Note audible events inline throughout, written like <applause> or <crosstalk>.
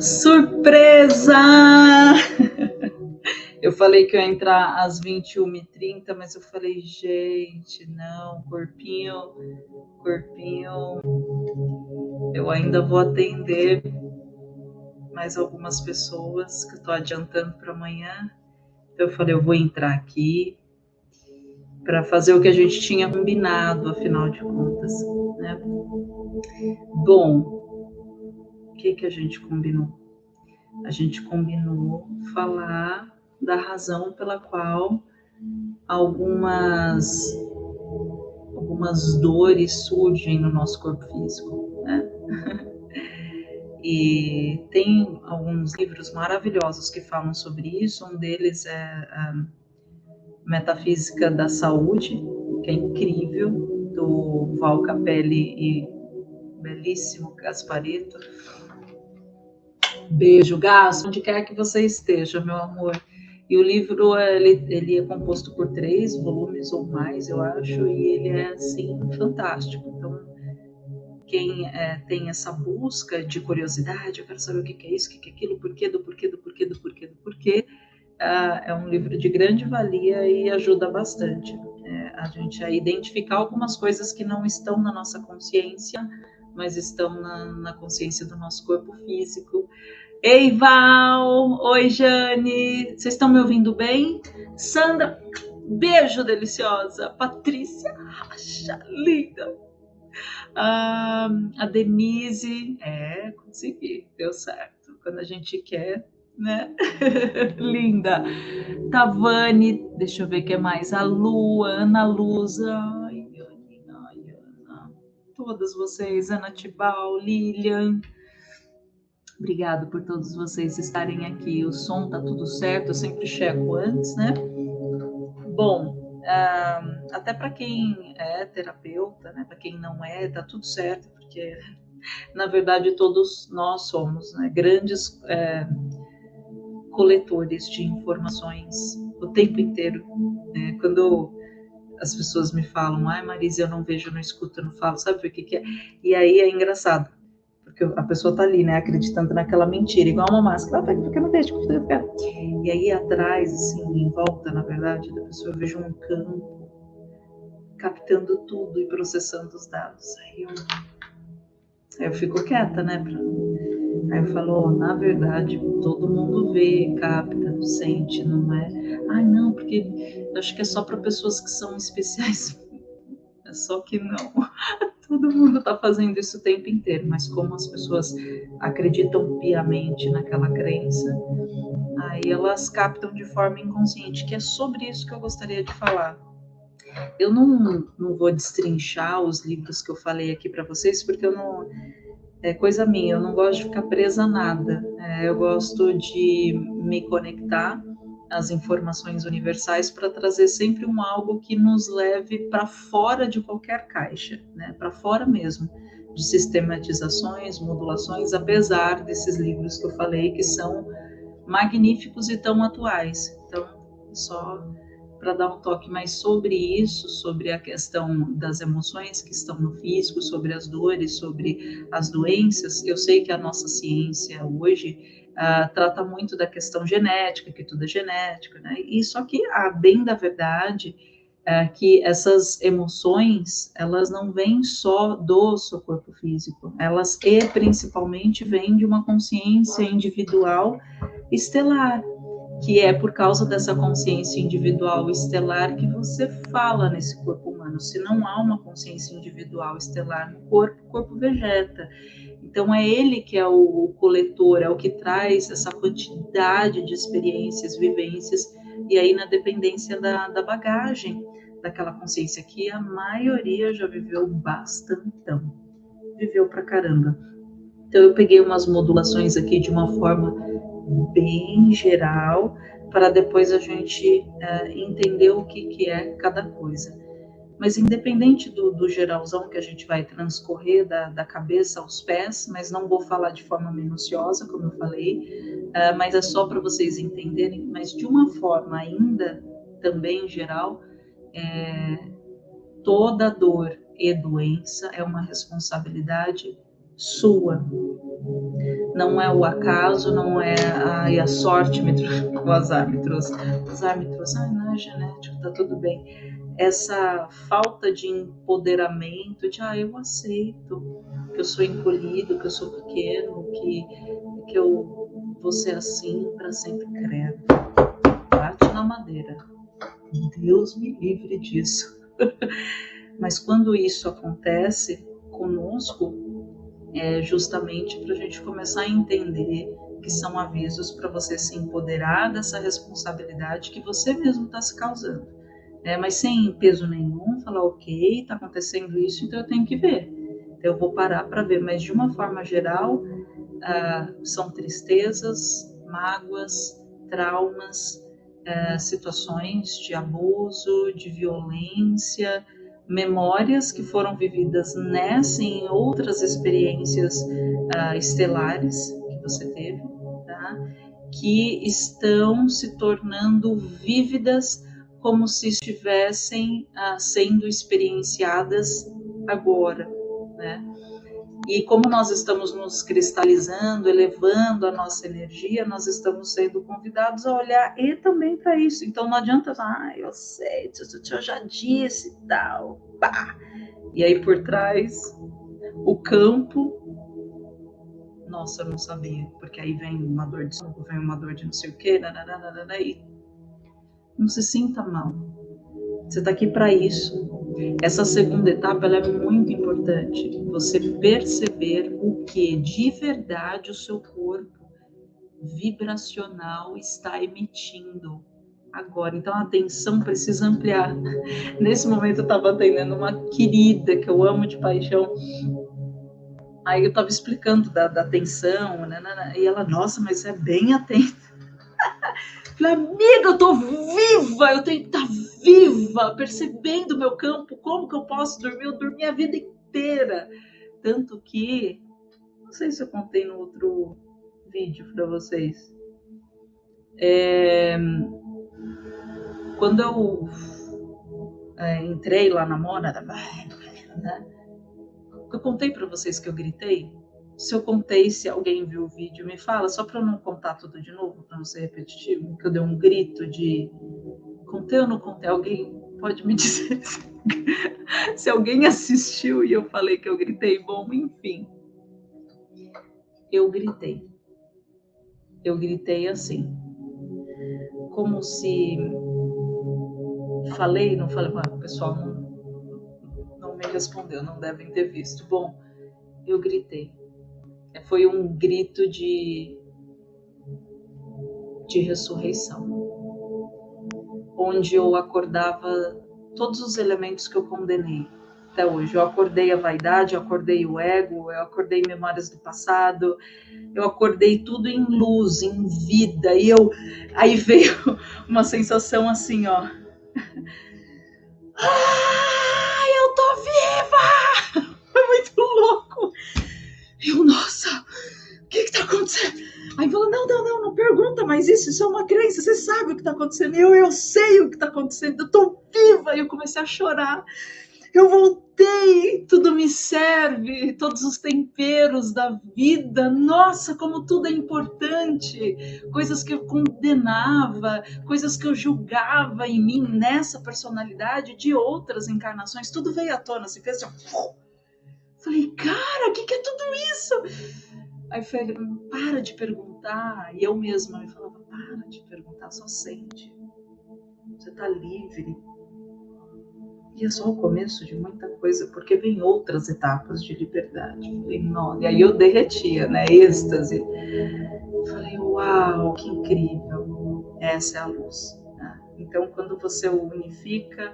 Surpresa! <laughs> Eu falei que eu ia entrar às 21h30, mas eu falei, gente, não, corpinho, corpinho, eu ainda vou atender mais algumas pessoas que eu estou adiantando para amanhã. Então eu falei, eu vou entrar aqui para fazer o que a gente tinha combinado, afinal de contas. Né? Bom, o que, que a gente combinou? A gente combinou falar da razão pela qual algumas algumas dores surgem no nosso corpo físico, né? <laughs> E tem alguns livros maravilhosos que falam sobre isso. Um deles é a Metafísica da Saúde, que é incrível, do Val Capelli e belíssimo Gasparito. Beijo, Gasto, onde quer que você esteja, meu amor. E o livro ele, ele é composto por três volumes ou mais, eu acho, e ele é assim fantástico. Então, quem é, tem essa busca de curiosidade, eu quero saber o que, é isso, o que, é aquilo, porquê do porquê do porquê do porquê do porquê, uh, é um livro de grande valia e ajuda bastante é, a gente a identificar algumas coisas que não estão na nossa consciência, mas estão na, na consciência do nosso corpo físico. Ei, Val! Oi, Jane! Vocês estão me ouvindo bem? Sandra, beijo deliciosa! Patrícia, racha, linda! Ah, a Denise, é, consegui, deu certo. Quando a gente quer, né? <laughs> linda! Tavani, deixa eu ver o que é mais. A Lu, Ana Luza, ai, Ana, Ana, todas vocês, Ana Tibal, Lilian. Obrigado por todos vocês estarem aqui. O som tá tudo certo, eu sempre checo antes, né? Bom, uh, até para quem é terapeuta, né? Para quem não é, tá tudo certo, porque <laughs> na verdade todos nós somos né? grandes é, coletores de informações o tempo inteiro. Né? Quando as pessoas me falam, ai Marisa, eu não vejo, eu não escuto, eu não falo, sabe o que, que é? E aí é engraçado porque a pessoa tá ali, né, acreditando naquela mentira, igual uma máscara, ah, porque não deixa E aí atrás, assim, em volta, na verdade, da pessoa, eu vejo um campo captando tudo e processando os dados. Aí eu, aí eu fico quieta, né? Pra... Aí eu na verdade, todo mundo vê, capta, sente, não é? Ai, não, porque acho que é só para pessoas que são especiais. <laughs> É só que não. <laughs> Todo mundo está fazendo isso o tempo inteiro, mas como as pessoas acreditam piamente naquela crença, aí elas captam de forma inconsciente, que é sobre isso que eu gostaria de falar. Eu não, não vou destrinchar os livros que eu falei aqui para vocês, porque eu não. É coisa minha, eu não gosto de ficar presa a nada. É, eu gosto de me conectar as informações universais para trazer sempre um algo que nos leve para fora de qualquer caixa, né? para fora mesmo de sistematizações, modulações, apesar desses livros que eu falei que são magníficos e tão atuais. Então, só para dar um toque mais sobre isso, sobre a questão das emoções que estão no físico, sobre as dores, sobre as doenças. Eu sei que a nossa ciência hoje uh, trata muito da questão genética, que tudo é genético, né? E só que, a bem da verdade, é que essas emoções, elas não vêm só do seu corpo físico, elas e principalmente vêm de uma consciência individual estelar, que é por causa dessa consciência individual estelar que você fala nesse corpo humano. Se não há uma consciência individual estelar no corpo, o corpo vegeta. Então é ele que é o coletor, é o que traz essa quantidade de experiências, vivências, e aí na dependência da, da bagagem daquela consciência que a maioria já viveu bastantão, viveu pra caramba. Então eu peguei umas modulações aqui de uma forma bem geral, para depois a gente uh, entender o que, que é cada coisa. Mas independente do, do geralzão que a gente vai transcorrer da, da, cabeça aos pés, mas não vou falar de forma minuciosa, como eu falei, uh, mas é só para vocês entenderem, mas de uma forma ainda também geral, é, toda dor e doença é uma responsabilidade sua. Não é o acaso, não é ai, a sorte me <laughs> o azar me trouxe. O azar me trouxe, ai, não é genético, tá tudo bem. Essa falta de empoderamento, de ah, eu aceito que eu sou encolhido, que eu sou pequeno, que, que eu vou ser assim para sempre credo. Bate na madeira. Deus me livre disso. <laughs> Mas quando isso acontece conosco, é justamente para a gente começar a entender que são avisos para você se empoderar dessa responsabilidade que você mesmo está se causando. É, mas sem peso nenhum, falar, ok, está acontecendo isso, então eu tenho que ver. Então eu vou parar para ver. Mas de uma forma geral, ah, são tristezas, mágoas, traumas, ah, situações de abuso, de violência, memórias que foram vividas nessa e em outras experiências uh, estelares que você teve, tá? que estão se tornando vívidas como se estivessem uh, sendo experienciadas agora, né? E como nós estamos nos cristalizando, elevando a nossa energia, nós estamos sendo convidados a olhar e também para isso. Então não adianta, ah, eu sei, eu já disse tal, pá. E aí por trás, o campo, nossa, eu não sabia, porque aí vem uma dor de estômago, vem uma dor de não sei o quê, nananana, e não se sinta mal. Você está aqui para isso. Essa segunda etapa ela é muito importante. Você perceber o que de verdade o seu corpo vibracional está emitindo agora. Então a atenção precisa ampliar. <laughs> Nesse momento eu estava atendendo uma querida que eu amo de paixão. Aí eu estava explicando da, da atenção, né, né, né, e ela, nossa, mas é bem atenta. <laughs> Falei, amiga, eu tô viva, eu tenho que estar tá viva, percebendo o meu campo, como que eu posso dormir? Eu dormi a vida inteira. Tanto que, não sei se eu contei no outro vídeo para vocês. É, quando eu é, entrei lá na Mona, né, eu contei para vocês que eu gritei. Se eu contei, se alguém viu o vídeo, me fala, só para eu não contar tudo de novo, para não ser repetitivo, que eu dei um grito de contei ou não contei? Alguém pode me <laughs> dizer se alguém assistiu e eu falei que eu gritei? Bom, enfim. Eu gritei. Eu gritei assim. Como se. Falei, não falei, ah, o pessoal não, não me respondeu, não devem ter visto. Bom, eu gritei. Foi um grito de, de ressurreição onde eu acordava todos os elementos que eu condenei até hoje. Eu acordei a vaidade, eu acordei o ego, eu acordei memórias do passado, eu acordei tudo em luz, em vida. E eu aí veio <laughs> uma sensação assim, ó. Ai, eu tô viva! <laughs> Foi muito louco. Eu, nossa, o que que tá acontecendo? Aí falou, não, não, não, não pergunta mais isso, isso é uma crença, você sabe o que está acontecendo. Eu, eu sei o que está acontecendo, eu estou viva. E eu comecei a chorar. Eu voltei, tudo me serve, todos os temperos da vida. Nossa, como tudo é importante. Coisas que eu condenava, coisas que eu julgava em mim, nessa personalidade de outras encarnações, tudo veio à tona, se fez assim. Falei, cara, o que, que é tudo isso? Aí falei, para de perguntar. E eu mesma me falava, para de perguntar, só sente. Você está livre. E é só o começo de muita coisa, porque vem outras etapas de liberdade. Falei, não. E aí eu derretia, né? Êxtase. Falei, uau, que incrível. Essa é a luz. Né? Então, quando você unifica,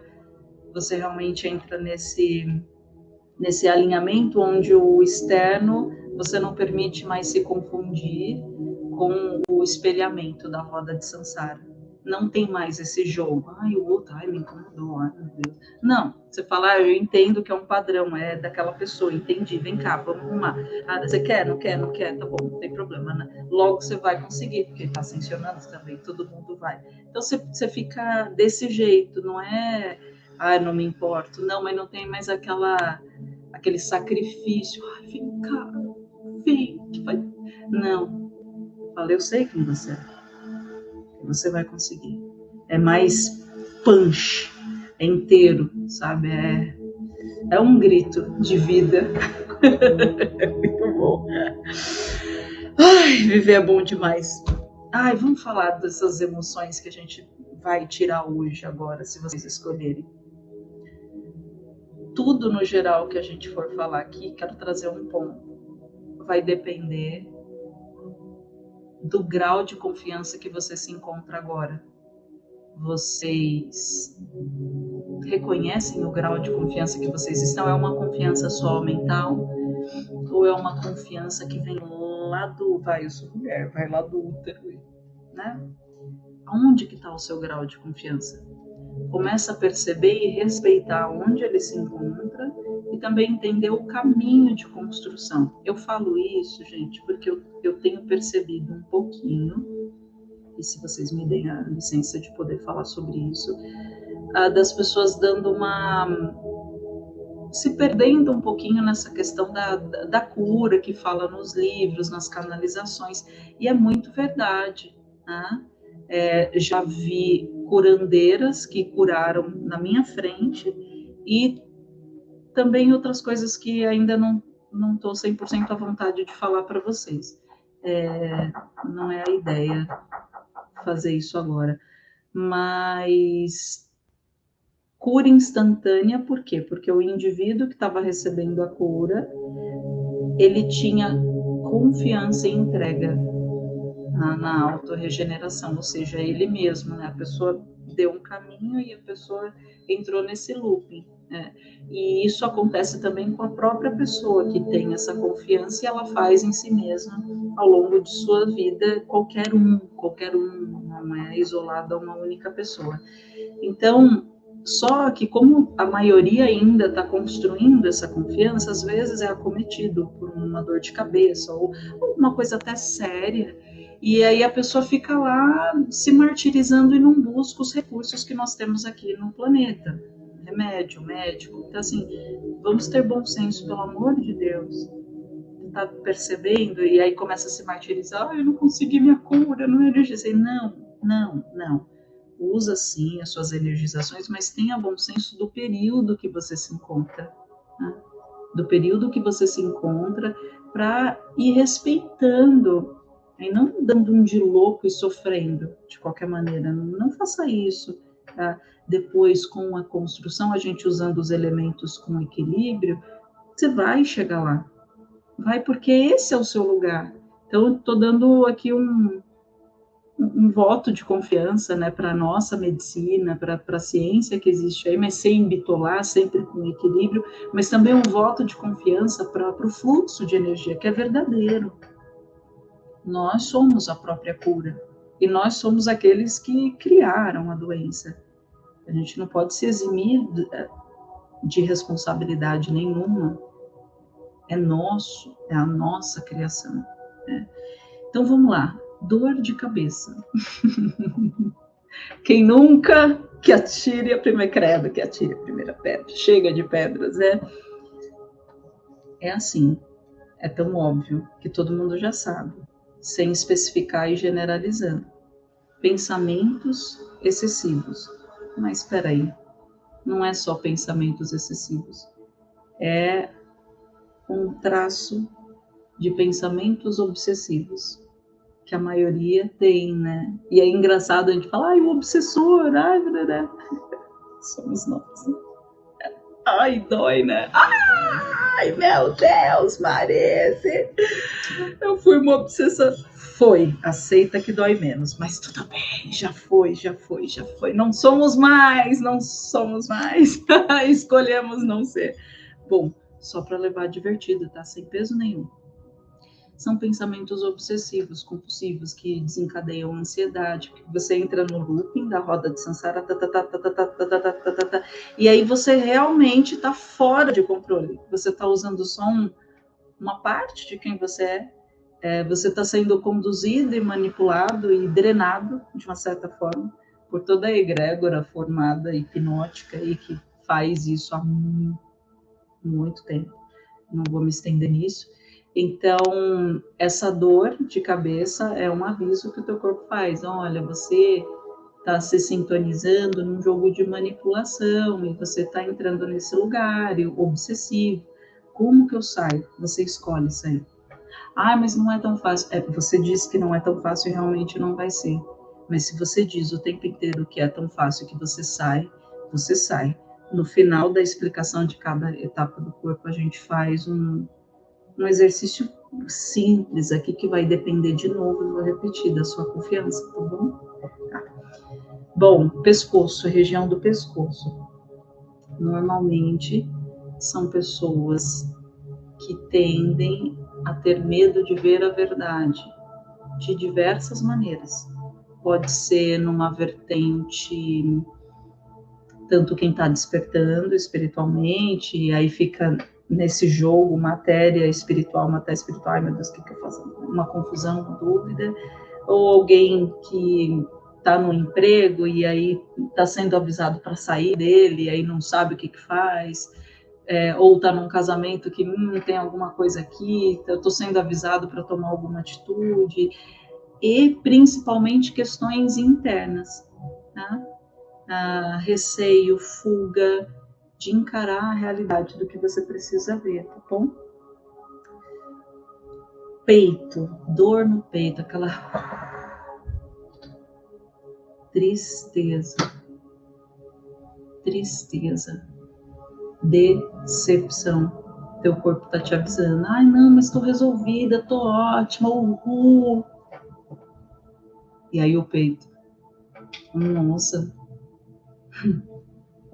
você realmente entra nesse, nesse alinhamento onde o externo você não permite mais se confundir com o espelhamento da roda de Sansara. Não tem mais esse jogo. Ai, o outro, ai, me incomodou, ai, meu Deus. Não, você fala, ah, eu entendo que é um padrão, é daquela pessoa, entendi, vem cá, vamos arrumar. Ah, você quer, não quer, não quer, tá bom, não tem problema, né? Logo você vai conseguir, porque está ascensionando também, todo mundo vai. Então você, você fica desse jeito, não é ah, não me importo. Não, mas não tem mais aquela, aquele sacrifício. Ai, vem cá, vem. Não. Falei, eu sei quem você é. Você vai conseguir. É mais punch, é inteiro, sabe? É, é um grito de vida. <laughs> é muito bom. Ai, viver é bom demais. Ai, vamos falar dessas emoções que a gente vai tirar hoje, agora, se vocês escolherem. Tudo no geral que a gente for falar aqui, quero trazer um ponto. Vai depender do grau de confiança que você se encontra agora. Vocês reconhecem o grau de confiança que vocês estão? É uma confiança só mental? Ou é uma confiança que vem lá do, vai, eu sou mulher, vai lá do útero, né? Onde que está o seu grau de confiança? Começa a perceber e respeitar onde ele se encontra e também entender o caminho de construção. Eu falo isso, gente, porque eu, eu tenho percebido um pouquinho, e se vocês me deem a licença de poder falar sobre isso, uh, das pessoas dando uma se perdendo um pouquinho nessa questão da, da, cura que fala nos livros, nas canalizações, e é muito verdade. Né? É, já vi curandeiras que curaram na minha frente e também outras coisas que ainda não não estou 100% à vontade de falar para vocês. É, não é a ideia fazer isso agora. Mas cura instantânea, por quê? Porque o indivíduo que estava recebendo a cura, ele tinha confiança e entrega na, na autorregeneração, ou seja, ele mesmo, né? A pessoa deu um caminho e a pessoa entrou nesse looping. Né? E isso acontece também com a própria pessoa que tem essa confiança e ela faz em si mesma ao longo de sua vida, qualquer um, qualquer um, não é isolado a uma única pessoa. Então, só que como a maioria ainda está construindo essa confiança, às vezes é acometido por uma dor de cabeça ou, uma coisa até séria. E aí a pessoa fica lá se martirizando e não busca os recursos que nós temos aqui no planeta. Remédio, médico. Então, assim, vamos ter bom senso, pelo amor de Deus. Tá percebendo? E aí começa a se martirizar. Ah, eu não consegui minha cura, não energizei. Não, não, não usa sim as suas energizações, mas tenha bom senso do período que você se encontra, né? do período que você se encontra, para ir respeitando, e não dando um de louco e sofrendo de qualquer maneira. Não faça isso. Tá? Depois, com a construção, a gente usando os elementos com equilíbrio, você vai chegar lá. Vai porque esse é o seu lugar. Então, estou dando aqui um, um voto de confiança né, para a nossa medicina, para a ciência que existe aí, mas sem bitolar, sempre com equilíbrio, mas também um voto de confiança para o fluxo de energia, que é verdadeiro. Nós somos a própria cura e nós somos aqueles que criaram a doença. A gente não pode se eximir de responsabilidade nenhuma. É nosso, é a nossa criação. Né? Então vamos lá dor de cabeça. <laughs> Quem nunca que atire a primeira credo, que atire a primeira pedra. Chega de pedras, é é assim. É tão óbvio que todo mundo já sabe, sem especificar e generalizando. Pensamentos excessivos. Mas espera aí, não é só pensamentos excessivos. É um traço de pensamentos obsessivos que a maioria tem, né? E é engraçado a gente falar, ai, o obsessor, ai, blá, <laughs> somos nós. Ai, dói, né? Ai, meu Deus, Marese. Eu fui uma obsessora. Foi, aceita que dói menos, mas tudo bem, já foi, já foi, já foi. Não somos mais, não somos mais. <laughs> Escolhemos não ser. Bom, só para levar divertido, tá? Sem peso nenhum são pensamentos obsessivos, compulsivos, que desencadeiam ansiedade, você entra no looping da roda de Sansara, e aí você realmente está fora de controle. Você está usando só um, uma parte de quem você é, é você está sendo conduzido e manipulado e drenado, de uma certa forma, por toda a egrégora formada hipnótica e que faz isso há muito tempo. Não vou me estender nisso. Então, essa dor de cabeça é um aviso que o teu corpo faz. Olha, você está se sintonizando num jogo de manipulação e você está entrando nesse lugar obsessivo. Como que eu saio? Você escolhe sair. Ah, mas não é tão fácil. É, você disse que não é tão fácil e realmente não vai ser. Mas se você diz o tempo inteiro que é tão fácil que você sai, você sai. No final da explicação de cada etapa do corpo, a gente faz um, um exercício simples aqui que vai depender de novo, vou repetir, da sua confiança, tá bom? Tá. Bom, pescoço, região do pescoço. Normalmente são pessoas que tendem a ter medo de ver a verdade de diversas maneiras. Pode ser numa vertente tanto quem está despertando espiritualmente, e aí fica nesse jogo matéria espiritual, matéria espiritual, ai meu Deus, o que, que eu faço? Uma confusão, uma dúvida, ou alguém que está no emprego e aí está sendo avisado para sair dele, e aí não sabe o que, que faz, é, ou está num casamento que hum, tem alguma coisa aqui, eu estou sendo avisado para tomar alguma atitude, e principalmente questões internas, né? ah, receio, fuga, de encarar a realidade do que você precisa ver, tá bom? Peito, dor no peito, aquela tristeza, tristeza, decepção. Teu corpo tá te avisando, ai não, mas tô resolvida, tô ótima, uhul. E aí o peito, nossa,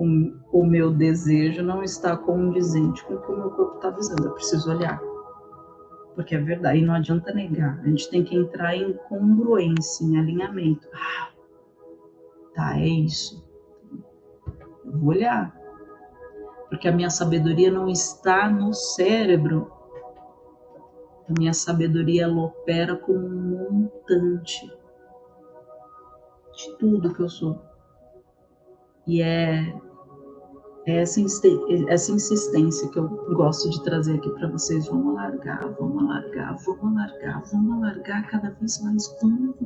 o, o meu desejo não está condizente com o que o meu corpo está avisando. Eu preciso olhar. Porque é verdade, e não adianta negar. A gente tem que entrar em congruência, em alinhamento. Ah, tá, é isso. Eu vou olhar. Porque a minha sabedoria não está no cérebro. A minha sabedoria ela opera como um montante de tudo que eu sou. E é essa, essa insistência que eu gosto de trazer aqui para vocês. Vamos largar, vamos largar, vamos largar, vamos largar cada vez mais, vamos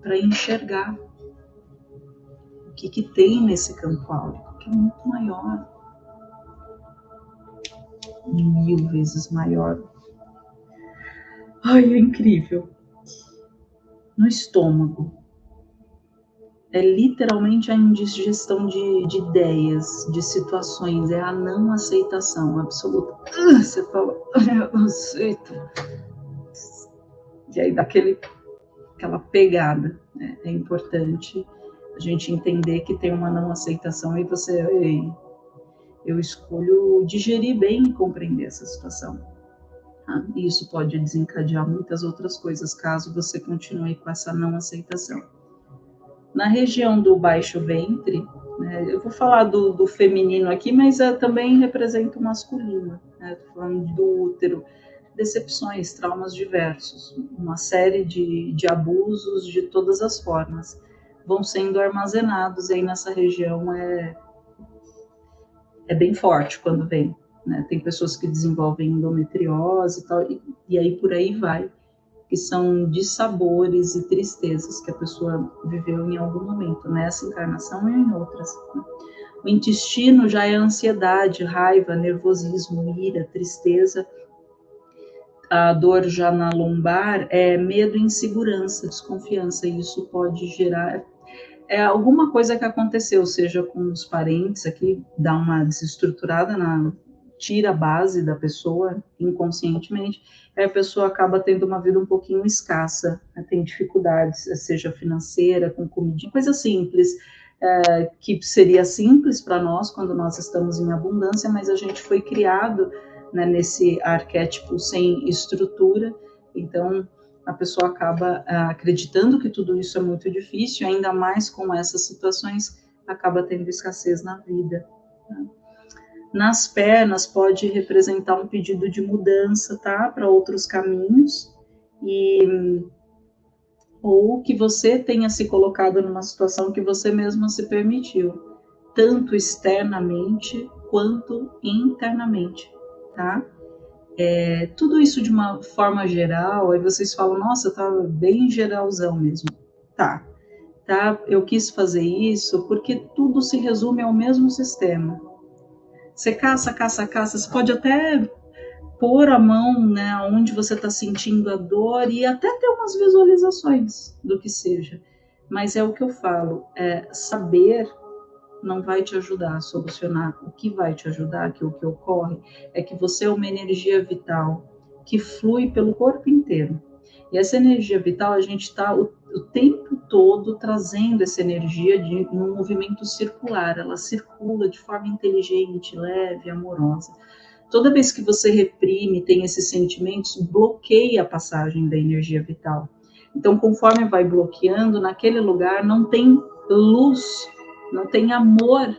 para enxergar o que, que tem nesse campo áurico, que é muito maior, mil vezes maior. Ai, é incrível. No estômago, é literalmente a indigestão de, de, ideias, de situações, é a não aceitação absoluta. Ah, você fala, eu não aceito. E aí dá aquele, aquela pegada. Né? É importante a gente entender que tem uma não aceitação e você, eu escolho digerir bem e compreender essa situação. Ah, e isso pode desencadear muitas outras coisas caso você continue com essa não aceitação. Na região do baixo ventre, né, eu vou falar do, do feminino aqui, mas uh, também representa o masculino, né, falando do útero, decepções, traumas diversos, uma série de, de abusos de todas as formas vão sendo armazenados aí nessa região é, é bem forte quando vem. Né? Tem pessoas que desenvolvem endometriose e tal, e, e aí por aí vai que são dissabores e tristezas que a pessoa viveu em algum momento, nessa encarnação e em outras. Né? O intestino já é ansiedade, raiva, nervosismo, ira, tristeza. A dor já na lombar é medo, insegurança, desconfiança, e isso pode gerar é alguma coisa que aconteceu, seja com os parentes aqui, dá uma desestruturada na tira a base da pessoa inconscientemente, a pessoa acaba tendo uma vida um pouquinho escassa, né? tem dificuldades, seja financeira, com comida, coisa simples, é, que seria simples para nós quando nós estamos em abundância, mas a gente foi criado né, nesse arquétipo sem estrutura, então a pessoa acaba é, acreditando que tudo isso é muito difícil, ainda mais com essas situações, acaba tendo escassez na vida. Né? Nas pernas pode representar um pedido de mudança, tá? Para outros caminhos. E ou que você tenha se colocado numa situação que você mesmo se permitiu, tanto externamente quanto internamente, tá? É, tudo isso de uma forma geral, aí vocês falam, nossa, tá bem geralzão mesmo. Tá, tá? Eu quis fazer isso porque tudo se resume ao mesmo sistema. Você caça, caça, caça, você pode até pôr a mão né, onde você está sentindo a dor e até ter umas visualizações do que seja. Mas é o que eu falo, é saber não vai te ajudar a solucionar. O que vai te ajudar, que o que ocorre, é que você é uma energia vital que flui pelo corpo inteiro. E essa energia vital, a gente está o, o, tempo todo trazendo essa energia de um movimento circular. Ela circula de forma inteligente, leve, amorosa. Toda vez que você reprime, tem esses sentimentos, bloqueia a passagem da energia vital. Então, conforme vai bloqueando, naquele lugar não tem luz não tem amor,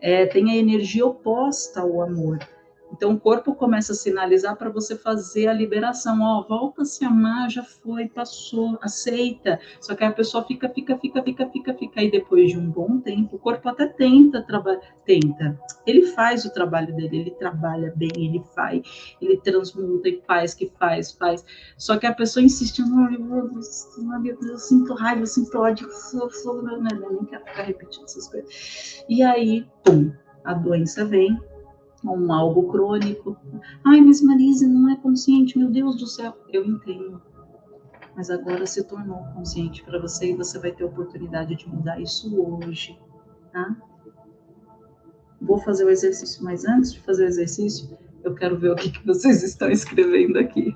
é, tem a energia oposta ao amor. Então o corpo começa a sinalizar para você fazer a liberação. Ó, oh, volta a se amar, já foi, passou, aceita. Só que a pessoa fica, fica, fica, fica, fica, fica. E depois de um bom tempo, o corpo até tenta trabalhar, tenta. Ele faz o trabalho dele, ele trabalha bem, ele faz, ele transmuta e faz, que faz, faz. Só que a pessoa insiste, não, eu, eu, eu sinto raiva, eu sinto ódio, eu, eu, eu, eu nem quero ficar repetindo essas coisas. E aí, pum, a doença vem um algo crônico. Ai, mas Marise não é consciente, meu Deus do céu. Eu entendo. Mas agora se tornou consciente para você e você vai ter oportunidade de mudar isso hoje, tá? Vou fazer o exercício, mas antes de fazer o exercício, eu quero ver o que, que vocês estão escrevendo aqui.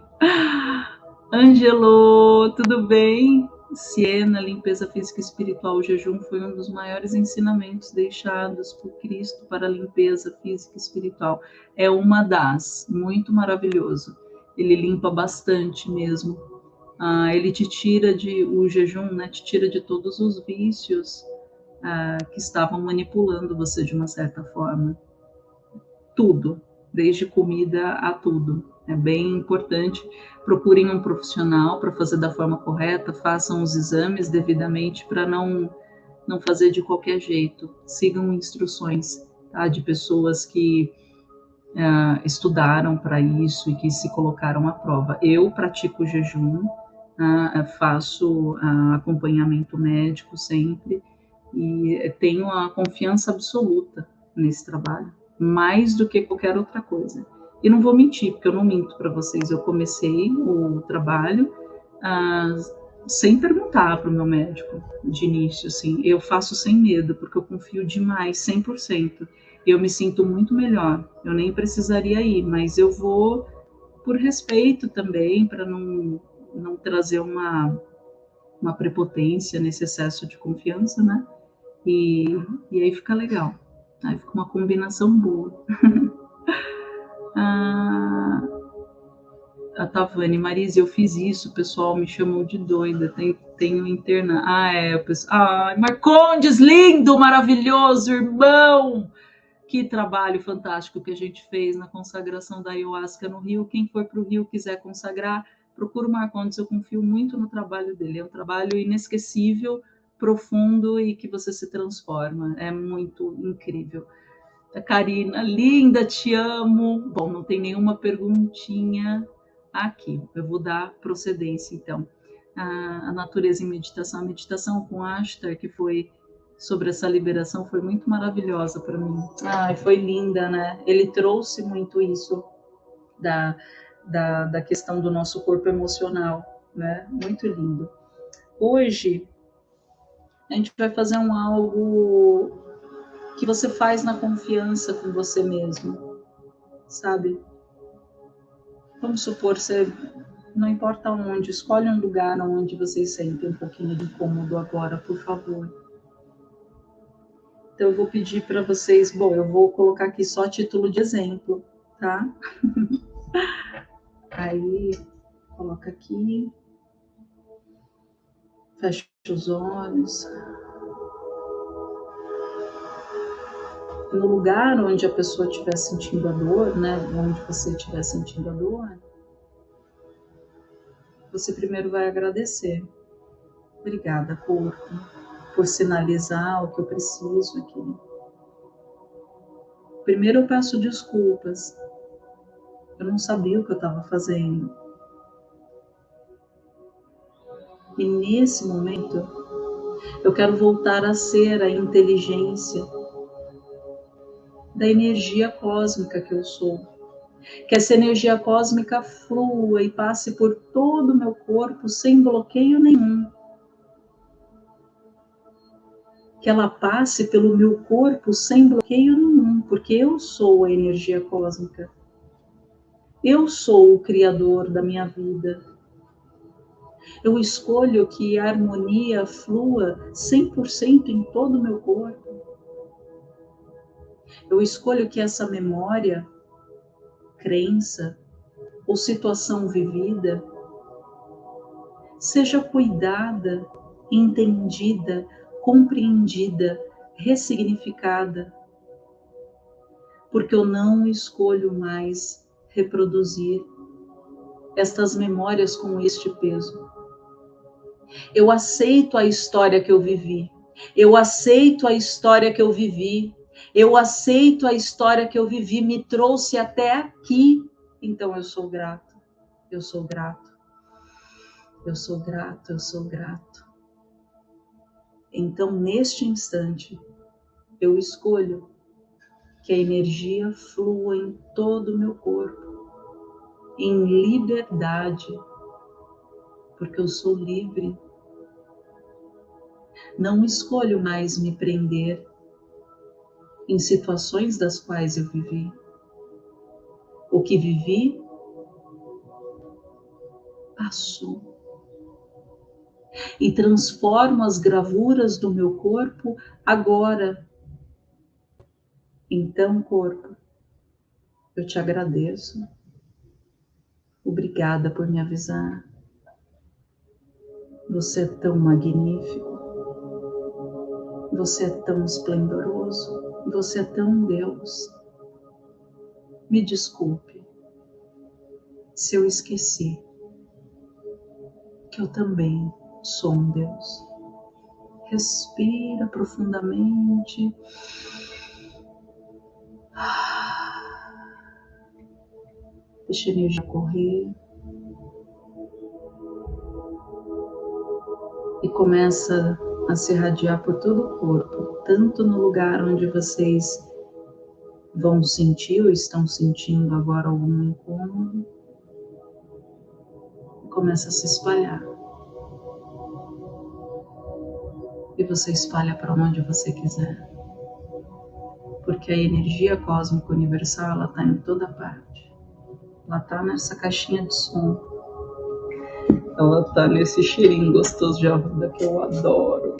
Angelo, tudo bem? Siena, limpeza física e espiritual, o jejum foi um dos maiores ensinamentos deixados por Cristo para a limpeza física e espiritual. É uma das, muito maravilhoso. Ele limpa bastante mesmo. Ah, ele te tira de o jejum, né? Te tira de todos os vícios ah, que estavam manipulando você de uma certa forma. Tudo, desde comida a tudo. É bem importante. Procurem um profissional para fazer da forma correta, façam os exames devidamente para não, não fazer de qualquer jeito. Sigam instruções tá, de pessoas que uh, estudaram para isso e que se colocaram à prova. Eu pratico jejum, uh, faço uh, acompanhamento médico sempre e tenho a confiança absoluta nesse trabalho, mais do que qualquer outra coisa. E não vou mentir, porque eu não minto para vocês. Eu comecei o trabalho ah, sem perguntar para o meu médico de início, assim. Eu faço sem medo, porque eu confio demais, 100%. Eu me sinto muito melhor. Eu nem precisaria ir, mas eu vou por respeito também, para não, não trazer uma, uma prepotência nesse excesso de confiança, né? E, e aí fica legal. Aí fica uma combinação boa. <laughs> Ah, a Tavani, Marise, eu fiz isso, o pessoal me chamou de doida, tem, tenho interna. Ah, é, o pessoal. Ai, Marcondes, lindo, maravilhoso, irmão! Que trabalho fantástico que a gente fez na consagração da ayahuasca no Rio. Quem for para o Rio quiser consagrar, procura o Marcondes, eu confio muito no trabalho dele. É um trabalho inesquecível, profundo e que você se transforma. É muito incrível. A Karina, linda, te amo. Bom, não tem nenhuma perguntinha aqui. Eu vou dar procedência, então. A, a natureza em meditação. A meditação com Ashtar, que foi sobre essa liberação, foi muito maravilhosa para mim. Ai, foi linda, né? Ele trouxe muito isso da, da, da questão do nosso corpo emocional, né? Muito lindo. Hoje, a gente vai fazer um algo que você faz na confiança com você mesmo, sabe? Vamos supor, você, não importa onde, escolhe um lugar onde vocês sentem um pouquinho de incômodo agora, por favor. Então, eu vou pedir para vocês, bom, eu vou colocar aqui só título de exemplo, tá? <laughs> Aí, coloca aqui. Fecha os olhos. No lugar onde a pessoa estiver sentindo a dor, né, onde você estiver sentindo a dor, você primeiro vai agradecer. Obrigada, corpo, por sinalizar o que eu preciso aqui. Primeiro eu peço desculpas. Eu não sabia o que eu estava fazendo. E nesse momento, eu quero voltar a ser a inteligência da energia cósmica que eu sou. Que essa energia cósmica flua e passe por todo o meu corpo sem bloqueio nenhum. Que ela passe pelo meu corpo sem bloqueio nenhum, porque eu sou a energia cósmica. Eu sou o criador da minha vida. Eu escolho que a harmonia flua 100% em todo o meu corpo. Eu escolho que essa memória, crença ou situação vivida seja cuidada, entendida, compreendida, ressignificada, porque eu não escolho mais reproduzir estas memórias com este peso. Eu aceito a história que eu vivi. Eu aceito a história que eu vivi. Eu aceito a história que eu vivi, me trouxe até aqui. Então eu sou grato. Eu sou grato. Eu sou grato, eu sou grato. Então, neste instante, eu escolho que a energia flua em todo o meu corpo, em liberdade, porque eu sou livre. Não escolho mais me prender em situações das quais eu vivi. O que vivi passou. E transformo as gravuras do meu corpo agora. Então, corpo, eu te agradeço. Obrigada por me avisar. Você é tão magnífico. Você é tão esplendoroso. Você é tão Deus. Me desculpe se eu esqueci que eu também sou um Deus. Respira profundamente. Deixa a energia correr. E começa a se irradiar por todo o corpo, tanto no lugar onde vocês vão sentir ou estão sentindo agora algum incômodo, começa a se espalhar. E você espalha para onde você quiser. Porque a energia cósmica universal, ela está em toda parte. Ela está nessa caixinha de som ela tá nesse cheirinho gostoso de arruda que eu adoro.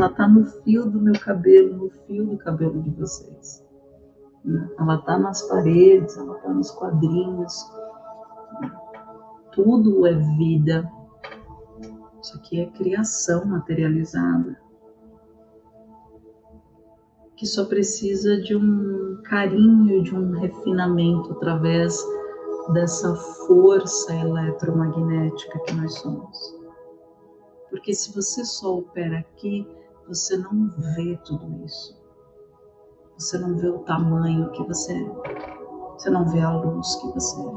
Ela tá no fio do meu cabelo, no fio do cabelo de vocês. Ela tá nas paredes, ela tá nos quadrinhos. Tudo é vida. Isso aqui é criação materializada. Que só precisa de um carinho, de um refinamento através dessa força eletromagnética que nós somos. Porque se você só opera aqui, você não vê tudo isso. Você não vê o tamanho que você é. Você não vê a luz que você é.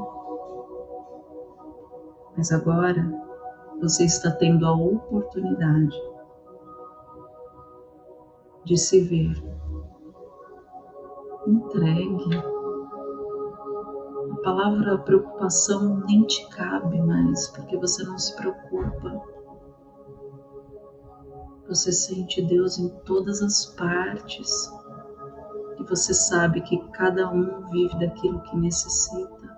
Mas agora você está tendo a oportunidade de se ver. Entregue palavra preocupação nem te cabe mais, porque você não se preocupa. Você sente Deus em todas as partes e você sabe que cada um vive daquilo que necessita.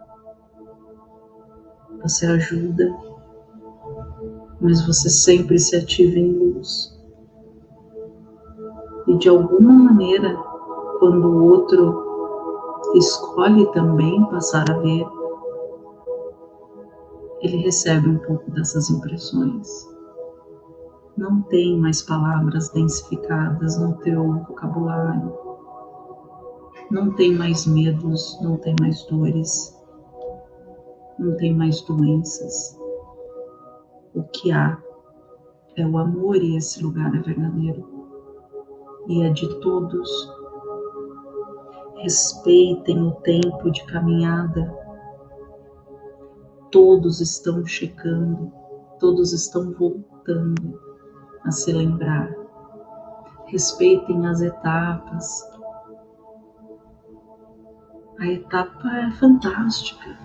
Você ajuda, mas você sempre se ativa em luz. E de alguma maneira, quando o outro escolhe também passar a ver, ele recebe um pouco dessas impressões. Não tem mais palavras densificadas no teu vocabulário. Não tem mais medos, não tem mais dores, não tem mais doenças. o que há é o amor e esse lugar é verdadeiro. E é de todos. Respeitem o tempo de caminhada. Todos estão checando, todos estão voltando a se lembrar. Respeitem as etapas. A etapa é fantástica,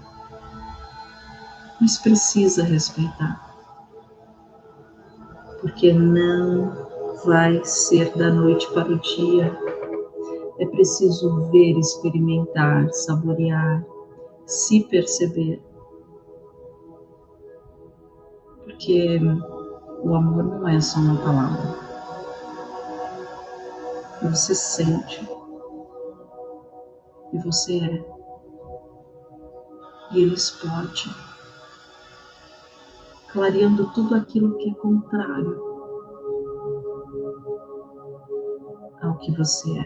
mas precisa respeitar porque não vai ser da noite para o dia. É preciso ver, experimentar, saborear, se perceber. Porque o amor não é só uma palavra. Você sente. E você é. E ele explode clareando tudo aquilo que é contrário ao que você é.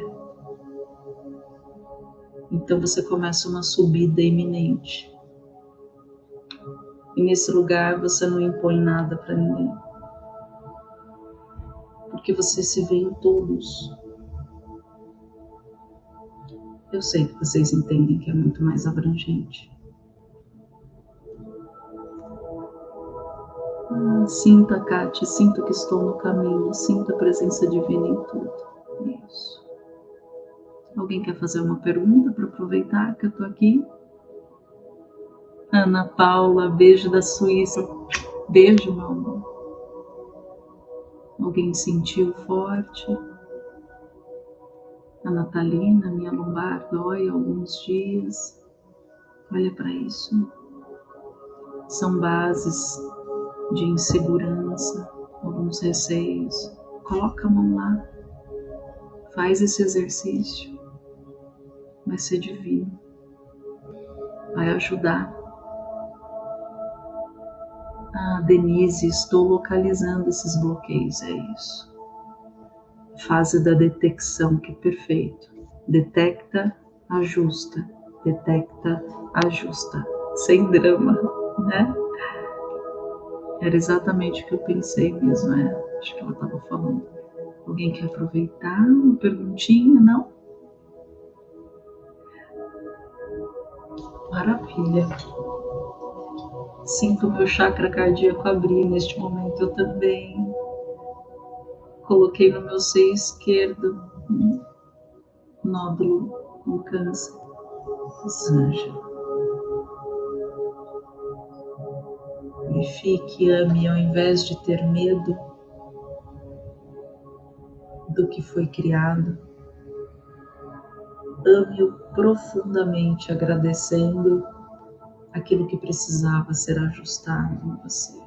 Então você começa uma subida iminente. E nesse lugar você não impõe nada para ninguém. Porque você se vê em todos. Eu sei que vocês entendem que é muito mais abrangente. Ah, sinta, Kate, sinto que estou no caminho, sinto a presença divina em tudo. Isso. Alguém quer fazer uma pergunta para aproveitar que eu estou aqui? Ana Paula, beijo da Suíça. Beijo, meu amor. Alguém sentiu forte? A Natalina, minha lombar dói alguns dias. Olha para isso. São bases de insegurança, alguns receios, coloca a mão lá, faz esse exercício, vai ser divino, vai ajudar. Ah, Denise, estou localizando esses bloqueios, é isso. Fase da detecção, que é perfeito. Detecta, ajusta, detecta, ajusta, sem drama, né? Era exatamente o que eu pensei mesmo, é. Acho que ela estava falando. Alguém quer aproveitar uma perguntinha, não? Maravilha. Sinto o meu chakra cardíaco abrir neste momento, eu também. Coloquei no meu seio esquerdo um nódulo, um câncer. Sanja. Purifique, ame ao invés de ter medo do que foi criado. Ame-o profundamente, agradecendo aquilo que precisava ser ajustado em você.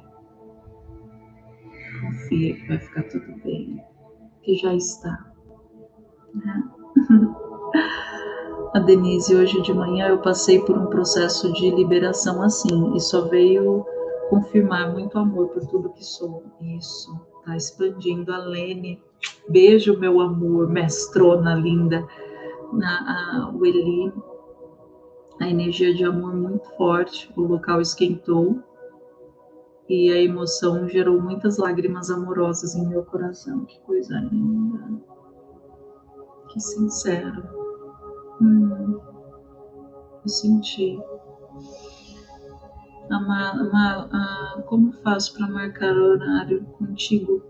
Confia que vai ficar tudo bem, que já está. Né? <laughs> A Denise, hoje de manhã eu passei por um processo de liberação assim, e só veio confirmar muito amor por tudo que sou. Isso, tá expandindo. A Lene, beijo, meu amor, mestrona linda. Na, a, o Eli, a energia de amor muito forte, o local esquentou e a emoção gerou muitas lágrimas amorosas em meu coração. Que coisa linda, que sincero. Hum, eu senti. Amar, como faço para marcar horário contigo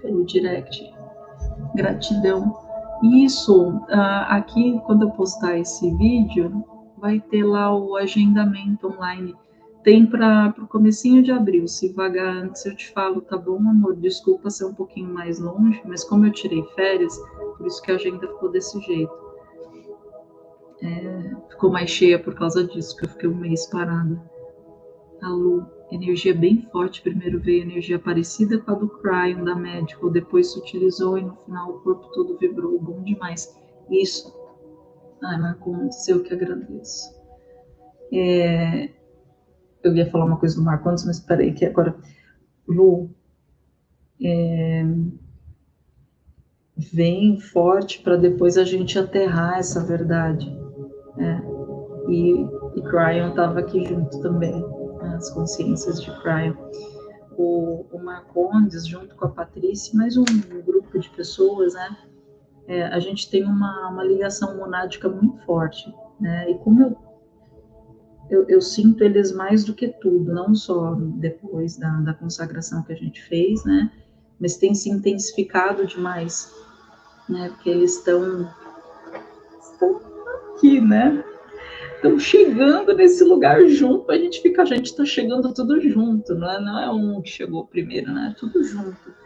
pelo direct? Gratidão. Isso, aqui quando eu postar esse vídeo, vai ter lá o agendamento online. Tem para o comecinho de abril. Se vagar antes eu te falo, tá bom, amor? Desculpa ser um pouquinho mais longe, mas como eu tirei férias, por isso que a agenda ficou desse jeito. É, ficou mais cheia por causa disso, que eu fiquei um mês parada a Lu, energia bem forte. Primeiro veio energia parecida com a do Cryon da Medical, depois se utilizou e no final o corpo todo vibrou. Bom demais. Isso. Ai, Marcondes, eu que agradeço. É, eu ia falar uma coisa do Marcondes, mas peraí, que agora. Lu, é, vem forte para depois a gente aterrar essa verdade. É, e, e Cryon estava aqui junto também as consciências de Cryon. o, o Marcondes, junto com a Patrícia, mais um grupo de pessoas, né? É, a gente tem uma, uma ligação monádica muito forte, né? E como eu, eu, eu, sinto eles mais do que tudo, não só depois da, da consagração que a gente fez, né? Mas tem se intensificado demais, né? Porque eles estão, estão aqui, né? estão chegando nesse lugar junto, a gente fica, a gente está chegando tudo junto, não é, não é um que chegou primeiro, né? Tudo junto.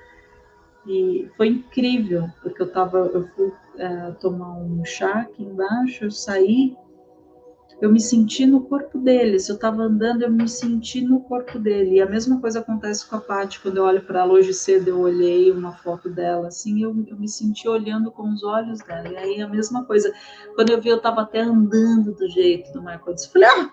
E foi incrível, porque eu tava, eu fui é, tomar um chá aqui embaixo, eu saí eu me senti no corpo dele. Se eu estava andando, eu me senti no corpo dele. E a mesma coisa acontece com a Paty. Quando eu olho para ela hoje cedo, eu olhei uma foto dela, assim, eu, eu, me senti olhando com os olhos dela. E aí a mesma coisa. Quando eu vi, eu estava até andando do jeito do Marco. Eu falei, ah,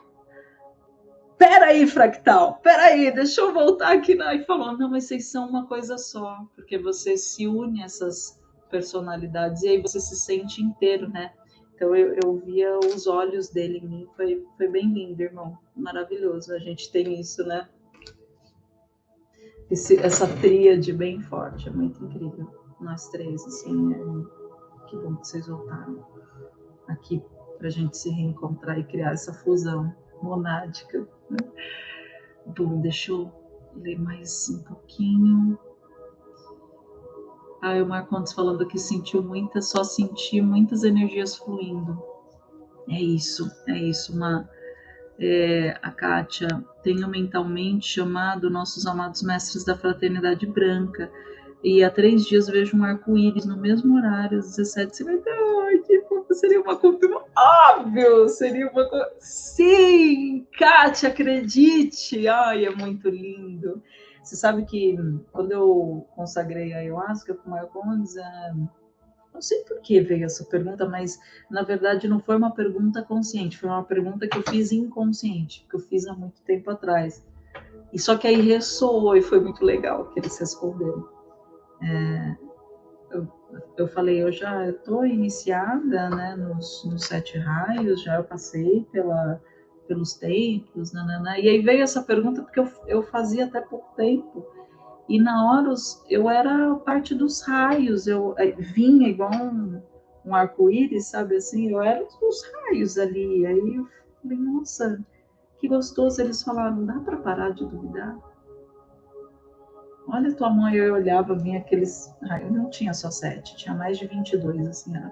peraí, fractal, peraí, deixa eu voltar aqui. E falou, não, mas vocês são uma coisa só, porque você se une a essas personalidades e aí você se sente inteiro, né? Então eu, eu via os olhos dele em mim, foi, foi bem lindo, irmão, maravilhoso. A gente tem isso, né? Esse, essa tríade bem forte, é muito incrível. Nós três, assim, é... que bom que vocês voltaram aqui para a gente se reencontrar e criar essa fusão monádica. Bom, deixa eu ler mais um pouquinho. Aí o Marcondes falando que sentiu muitas, só senti muitas energias fluindo. É isso, é isso, uma é, a Kátia, tenho mentalmente chamado nossos amados mestres da fraternidade branca e há três dias vejo um arco-íris no mesmo horário, às 17h58. Seria uma confirmação. Óbvio! Seria uma. Sim! Kátia, acredite! Ai, é muito lindo. Você sabe que quando eu consagrei a ayahuasca com Marcondes, é, não sei por que veio essa pergunta, mas na verdade não foi uma pergunta consciente, foi uma pergunta que eu fiz inconsciente, que eu fiz há muito tempo atrás. E só que aí ressoou e foi muito legal que eles responderam. É, eu, falei, eu já estou iniciada né, nos, nos sete raios, já passei pela pelos templos, nanana. e aí veio essa pergunta porque eu, eu fazia até pouco tempo, e na hora eu era parte dos raios, eu é, vinha igual um, um arco-íris, sabe assim, eu era os raios ali, aí eu falei, nossa, que gostoso, eles falaram, dá para parar de duvidar? Olha tua mãe, eu olhava, vinha aqueles, eu não tinha só sete, tinha mais de 22, assim, era...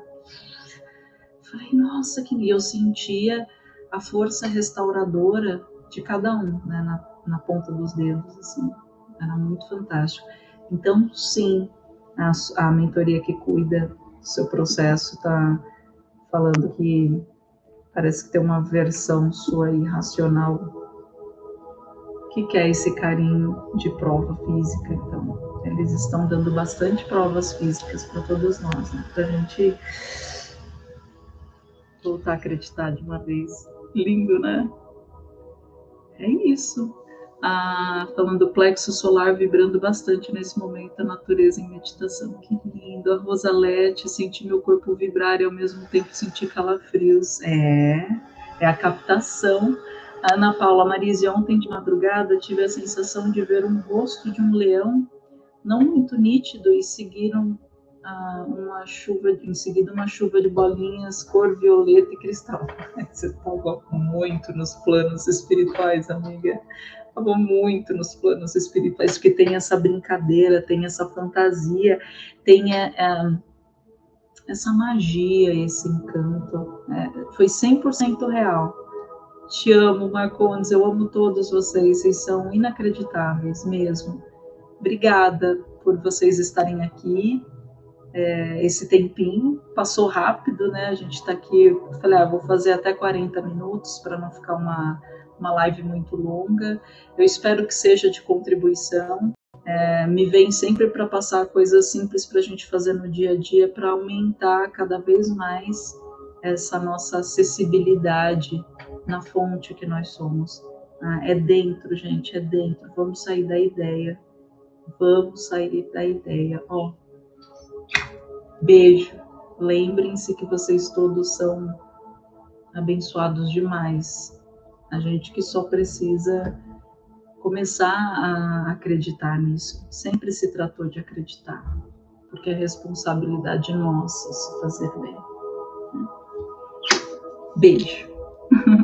Falei, nossa, que... E eu sentia a força restauradora de cada um, né, na, na ponta dos dedos, assim, era muito fantástico. Então, sim, a, a mentoria que cuida do seu processo está falando que parece que tem uma versão sua irracional que quer esse carinho de prova física. Então, eles estão dando bastante provas físicas para todos nós, né? Para a gente voltar a acreditar de uma vez Lindo, né? É isso. Ah, falando do plexo solar vibrando bastante nesse momento, a natureza em meditação. Que lindo. A Rosalete, senti meu corpo vibrar e ao mesmo tempo sentir calafrios. É, é a captação. Ana Paula Marise, ontem de madrugada tive a sensação de ver um rosto de um leão, não muito nítido, e seguiram uma chuva, em seguida uma chuva de bolinhas cor violeta e cristal. <laughs> Você estava muito nos planos espirituais, amiga. Estava muito nos planos espirituais, porque tem essa brincadeira, tem essa fantasia, tem é, é, essa magia, esse encanto. É, foi 100% real. Te amo, Marcondes, eu amo todos vocês, vocês são inacreditáveis mesmo. Obrigada por vocês estarem aqui, é, esse tempinho. Passou rápido, né? A gente está aqui. Falei, ah, vou fazer até 40 minutos para não ficar uma, uma live muito longa. Eu espero que seja de contribuição. É, me vem sempre para passar coisas simples para a gente fazer no dia a dia para aumentar cada vez mais essa nossa acessibilidade na fonte que nós somos. Ah, é dentro, gente, é dentro. Vamos sair da ideia. Vamos sair da ideia. Ó, Beijo. Lembrem-se que vocês todos são abençoados demais. A gente que só precisa começar a acreditar nisso. Sempre se tratou de acreditar, porque é responsabilidade nossa se fazer bem. Beijo. <laughs>